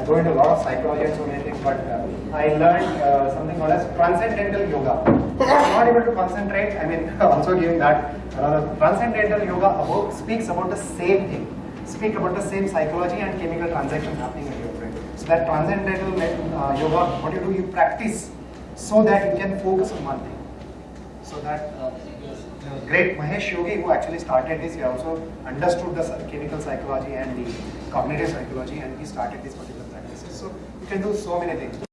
I go into a lot of psychology and so many things, but uh, I learned uh, something called as transcendental yoga. Not able to concentrate. I mean, also giving that another transcendental yoga about, speaks about the same thing, speak about the same psychology and chemical transaction happening in your brain. So that transcendental uh, yoga, what you do, you practice so that you can focus on one thing. So that uh, the great Mahesh Yogi who actually started this, he also understood the chemical psychology and the cognitive psychology and he started these particular practices. So you can do so many things.